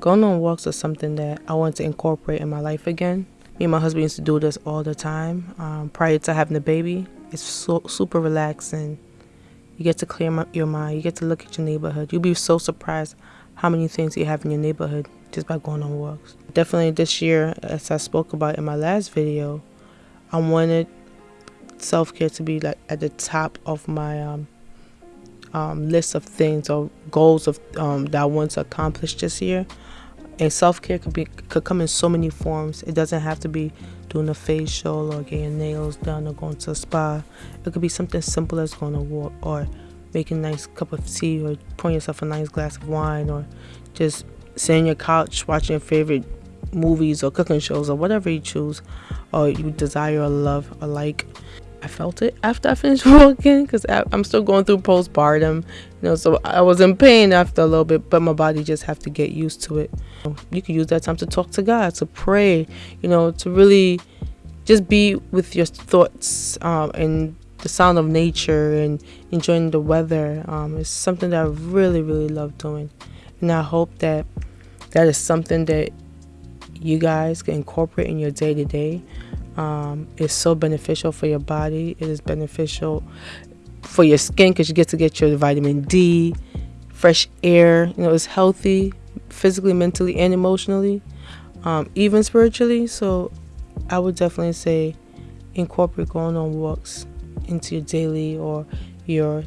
Going on walks is something that I want to incorporate in my life again. Me and my husband used to do this all the time um, prior to having the baby. It's so, super relaxing. You get to clear your mind. You get to look at your neighborhood. You'll be so surprised how many things you have in your neighborhood just by going on walks. Definitely this year, as I spoke about in my last video, I wanted self-care to be like at the top of my um, um, list of things or goals of um, that I want to accomplish this year. And self-care could be could come in so many forms. It doesn't have to be doing a facial or getting nails done or going to a spa. It could be something simple as going to walk or making a nice cup of tea or pouring yourself a nice glass of wine or just sitting on your couch watching your favorite movies or cooking shows or whatever you choose or you desire or love or like. I felt it after I finished walking because I'm still going through postpartum, you know, so I was in pain after a little bit, but my body just have to get used to it. You can use that time to talk to God, to pray, you know, to really just be with your thoughts um, and the sound of nature and enjoying the weather um, is something that I really, really love doing. And I hope that that is something that you guys can incorporate in your day to day. It's so beneficial for your body. It is beneficial for your skin because you get to get your vitamin D, fresh air. You know, it's healthy physically, mentally, and emotionally, um, even spiritually. So I would definitely say incorporate going on walks into your daily or your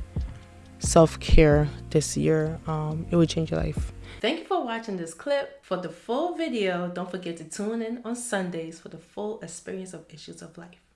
self-care this year. Um, it would change your life. Thank you for watching this clip. For the full video, don't forget to tune in on Sundays for the full experience of Issues of Life.